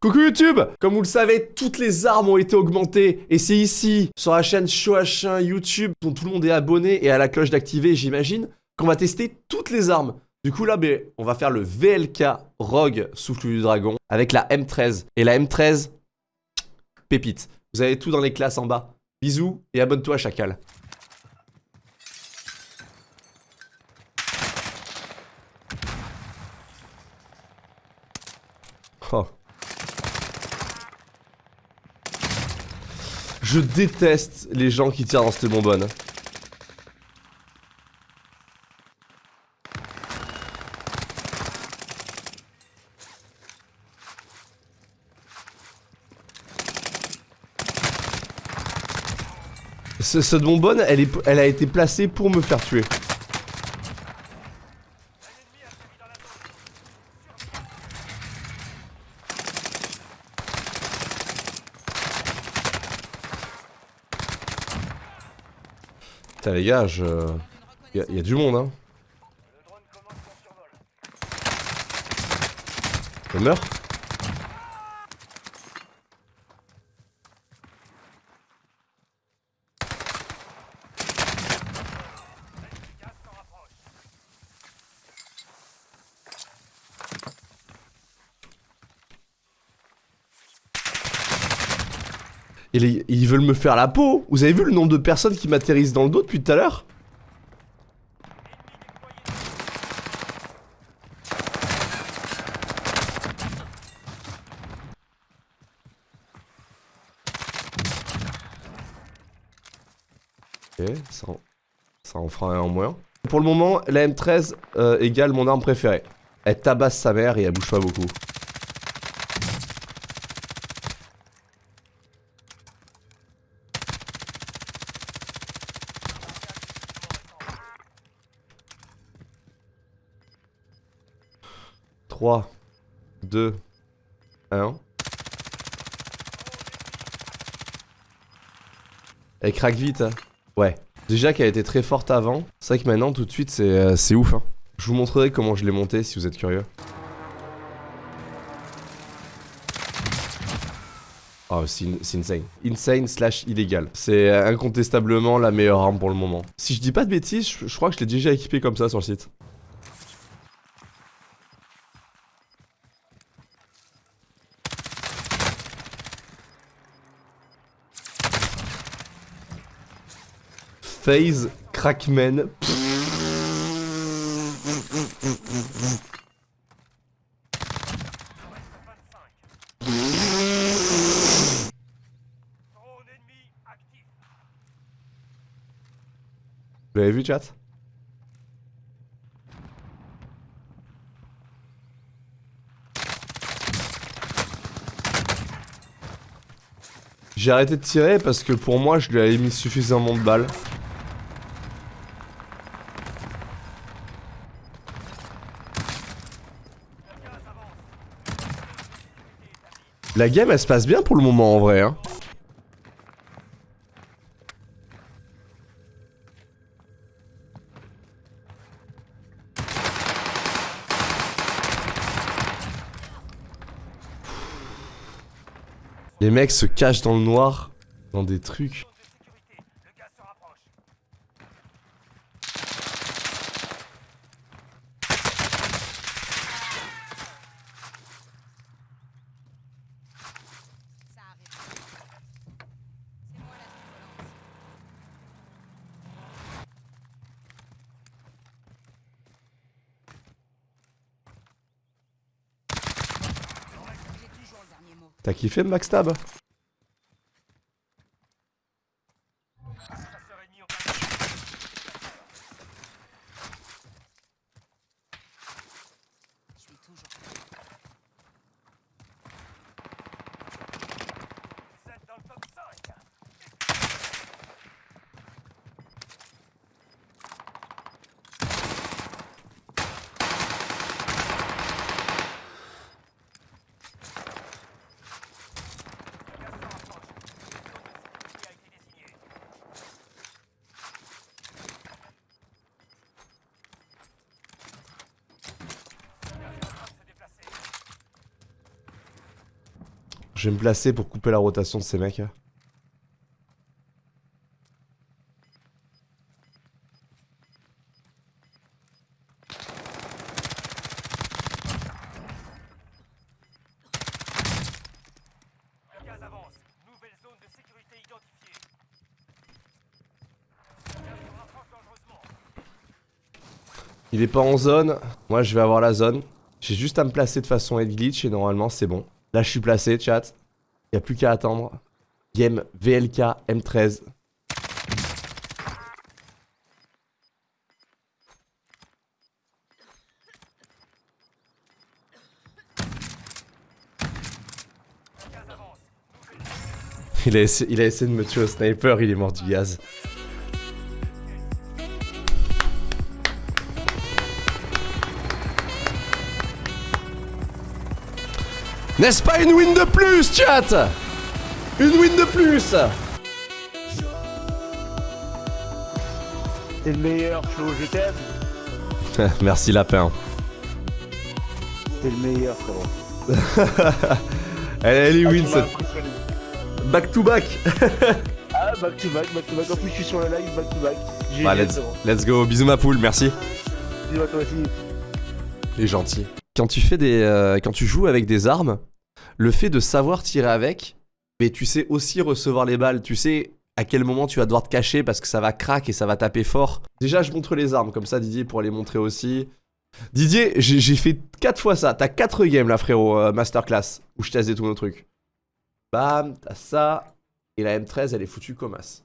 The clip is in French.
Coucou YouTube Comme vous le savez, toutes les armes ont été augmentées. Et c'est ici, sur la chaîne Shoah1 YouTube, dont tout le monde est abonné et à la cloche d'activer, j'imagine, qu'on va tester toutes les armes. Du coup là, ben, on va faire le VLK Rogue Souffle du Dragon avec la M13. Et la M13, pépite. Vous avez tout dans les classes en bas. Bisous et abonne-toi Chacal. Oh. Je déteste les gens qui tirent dans cette bonbonne. cette bonbonne, elle, elle a été placée pour me faire tuer. Putain les gars, je... Il y, a du monde hein. Je meurs Ils veulent me faire la peau Vous avez vu le nombre de personnes qui m'atterrissent dans le dos depuis tout à l'heure? Ok, ça en, ça en fera un en moins. Pour le moment, la M13 euh, égale mon arme préférée. Elle tabasse sa mère et elle bouge pas beaucoup. 3, 2, 1. Elle craque vite. Hein. Ouais. Déjà qu'elle était très forte avant. C'est vrai que maintenant, tout de suite, c'est euh, ouf. Hein. Je vous montrerai comment je l'ai montée si vous êtes curieux. Oh, c'est insane. Insane slash illégal. C'est euh, incontestablement la meilleure arme pour le moment. Si je dis pas de bêtises, je, je crois que je l'ai déjà équipé comme ça sur le site. Phase Crackman. Vous l'avez vu chat? J'ai arrêté de tirer parce que pour moi je lui avais mis suffisamment de balles. La game, elle se passe bien pour le moment, en vrai. Hein. Les mecs se cachent dans le noir, dans des trucs. T'as kiffé Max Je vais me placer pour couper la rotation de ces mecs. Dangereusement. Il est pas en zone. Moi, je vais avoir la zone. J'ai juste à me placer de façon head glitch et normalement, c'est bon. Là, je suis placé, chat. Y a plus qu'à attendre. Game VLK M13. Il a, essayé, il a essayé de me tuer au sniper, il est mort du gaz. N'est-ce pas une win de plus, chat? Une win de plus T'es le meilleur, Flo, je t'aime. Merci lapin. T'es le meilleur, frérot. Elle, elle est win cette back to back. Ah, back to back, back to back. En plus, je suis sur le live, back to back. Bah, let's, let's go, bisous ma poule, merci. Dis-moi toi aussi. Il est gentil. Quand tu fais des, euh, quand tu joues avec des armes, le fait de savoir tirer avec, mais tu sais aussi recevoir les balles. Tu sais à quel moment tu vas devoir te cacher parce que ça va crack et ça va taper fort. Déjà, je montre les armes comme ça, Didier pourra les montrer aussi. Didier, j'ai fait 4 fois ça. T'as 4 games là, frérot, euh, masterclass, où je teste tous nos trucs. Bam, t'as ça. Et la M13, elle est foutue comme as.